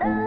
Oh.